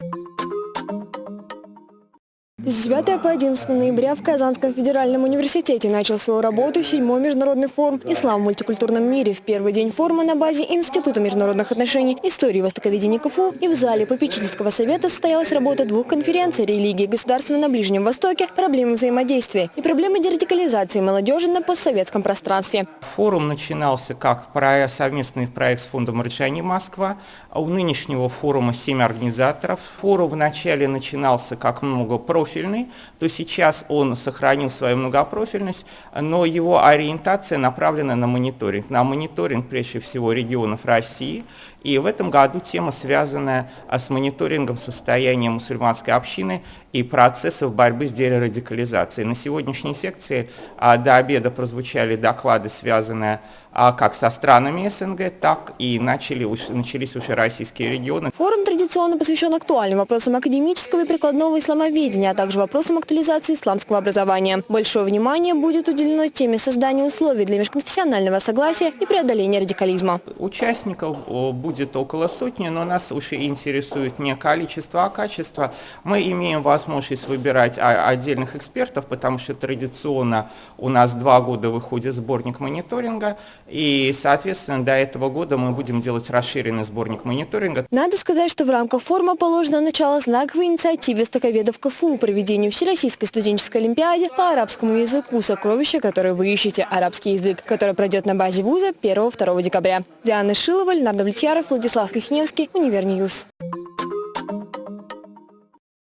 you С 9 по 11 ноября в Казанском федеральном университете начал свою работу седьмой международный форум «Ислам в мультикультурном мире». В первый день форума на базе Института международных отношений, истории востоковедения КФУ и в зале попечительского совета состоялась работа двух конференций «Религии и государства на Ближнем Востоке. Проблемы взаимодействия» и «Проблемы дерадикализации молодежи на постсоветском пространстве». Форум начинался как совместный проект с фондом «Рычани Москва». У нынешнего форума семь организаторов. Форум вначале начинался как многопрофильный, то сейчас он сохранил свою многопрофильность, но его ориентация направлена на мониторинг. На мониторинг прежде всего регионов России. И в этом году тема, связанная с мониторингом состояния мусульманской общины и процессов борьбы с дерадикализацией. На сегодняшней секции а, до обеда прозвучали доклады, связанные а, как со странами СНГ, так и начали, начались уже российские регионы. Форум традиционно посвящен актуальным вопросам академического и прикладного исламоведения, а также вопросам актуализации исламского образования. Большое внимание будет уделено теме создания условий для межконфессионального согласия и преодоления радикализма. Участников будет около сотни, но нас уже интересует не количество, а качество. Мы имеем возможность выбирать отдельных экспертов, потому что традиционно у нас два года выходит сборник мониторинга, и, соответственно, до этого года мы будем делать расширенный сборник мониторинга. Надо сказать, что в рамках форума положено начало знаковой инициативе востоковедов КФУ проведению Всероссийской студенческой олимпиады по арабскому языку «Сокровища, которое вы ищете. Арабский язык», которая пройдет на базе вуза 1-2 декабря. Диана Шилова, Леонард Влетьяров, Владислав Михневский, Универ News.